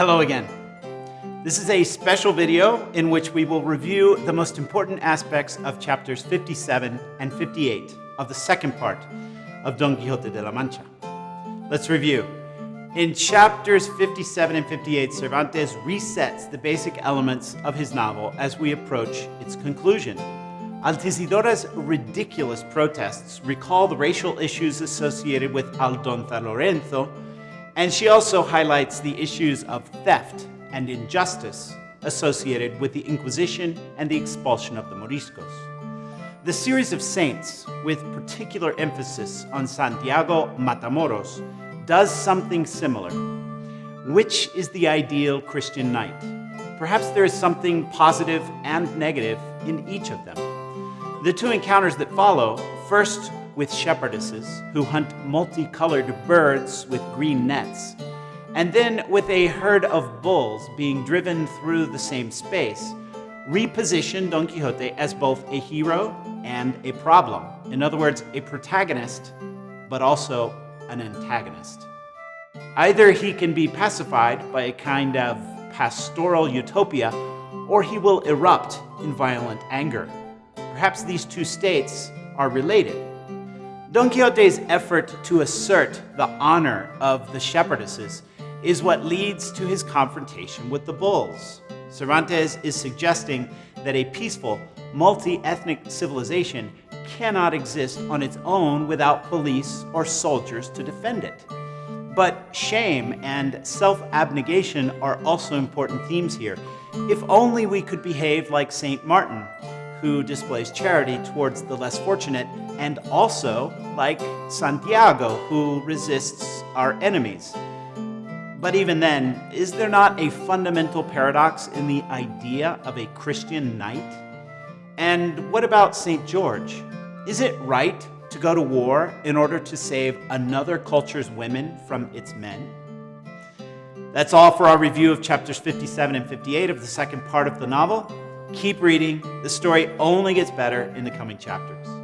Hello again. This is a special video in which we will review the most important aspects of chapters 57 and 58 of the second part of Don Quixote de la Mancha. Let's review. In chapters 57 and 58, Cervantes resets the basic elements of his novel as we approach its conclusion. Altisidora's ridiculous protests recall the racial issues associated with Aldonza Lorenzo, and she also highlights the issues of theft and injustice associated with the Inquisition and the expulsion of the Moriscos. The series of saints, with particular emphasis on Santiago Matamoros, does something similar. Which is the ideal Christian knight? Perhaps there is something positive and negative in each of them. The two encounters that follow, first with shepherdesses who hunt multicolored birds with green nets, and then with a herd of bulls being driven through the same space, reposition Don Quixote as both a hero and a problem. In other words, a protagonist, but also an antagonist. Either he can be pacified by a kind of pastoral utopia, or he will erupt in violent anger. Perhaps these two states are related. Don Quixote's effort to assert the honor of the shepherdesses is what leads to his confrontation with the bulls. Cervantes is suggesting that a peaceful, multi-ethnic civilization cannot exist on its own without police or soldiers to defend it. But shame and self-abnegation are also important themes here. If only we could behave like St. Martin, who displays charity towards the less fortunate, and also like Santiago, who resists our enemies. But even then, is there not a fundamental paradox in the idea of a Christian knight? And what about St. George? Is it right to go to war in order to save another culture's women from its men? That's all for our review of chapters 57 and 58 of the second part of the novel. Keep reading. The story only gets better in the coming chapters.